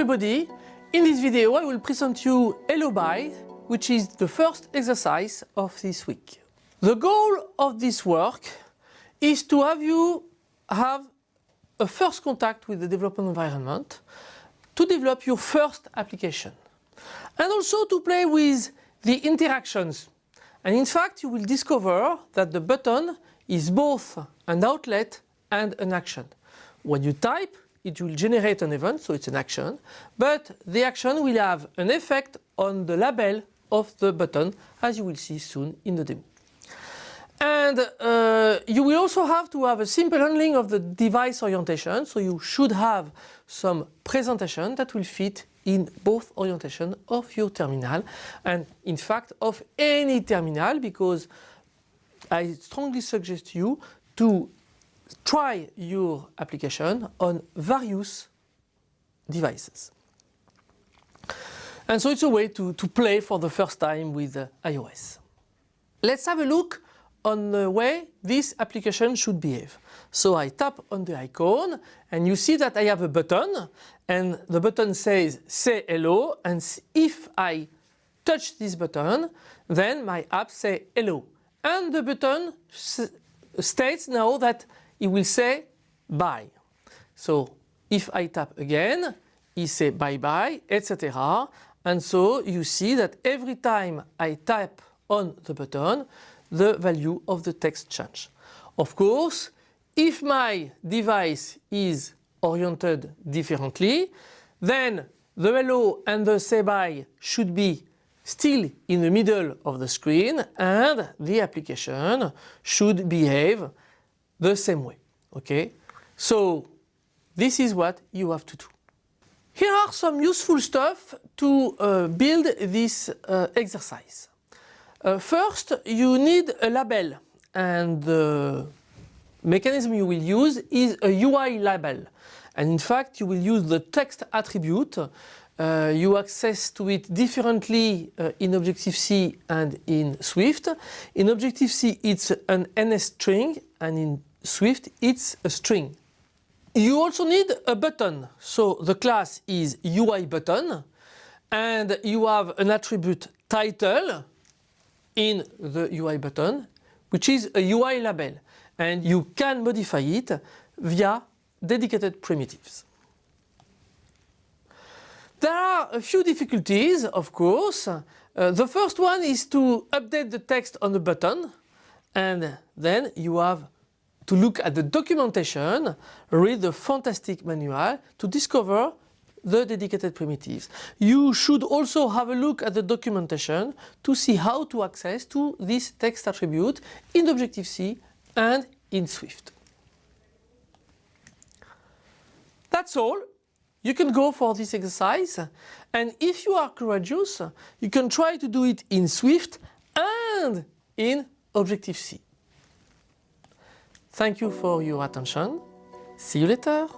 everybody. In this video I will present you Hello Bye, which is the first exercise of this week. The goal of this work is to have you have a first contact with the development environment, to develop your first application, and also to play with the interactions. And in fact you will discover that the button is both an outlet and an action. When you type it will generate an event, so it's an action, but the action will have an effect on the label of the button, as you will see soon in the demo. And uh, you will also have to have a simple handling of the device orientation, so you should have some presentation that will fit in both orientation of your terminal and in fact of any terminal because I strongly suggest you to try your application on various devices. And so it's a way to, to play for the first time with uh, iOS. Let's have a look on the way this application should behave. So I tap on the icon and you see that I have a button and the button says say hello and if I touch this button then my app say hello and the button states now that it will say bye. So if I tap again, it say bye bye, etc. And so you see that every time I tap on the button, the value of the text change. Of course, if my device is oriented differently, then the hello and the say bye should be still in the middle of the screen and the application should behave the same way. Okay, so this is what you have to do. Here are some useful stuff to uh, build this uh, exercise. Uh, first, you need a label and the mechanism you will use is a UI label. And in fact, you will use the text attribute. Uh, you access to it differently uh, in Objective-C and in Swift. In Objective-C, it's an NS string and in Swift it's a string. You also need a button. So the class is UI button and you have an attribute title in the UI button which is a UI label and you can modify it via dedicated primitives. There are a few difficulties of course. Uh, the first one is to update the text on the button and then you have to look at the documentation, read the fantastic manual to discover the dedicated primitives. You should also have a look at the documentation to see how to access to this text attribute in Objective-C and in Swift. That's all. You can go for this exercise and if you are courageous, you can try to do it in Swift and in Objective-C. Thank you for your attention. See you later.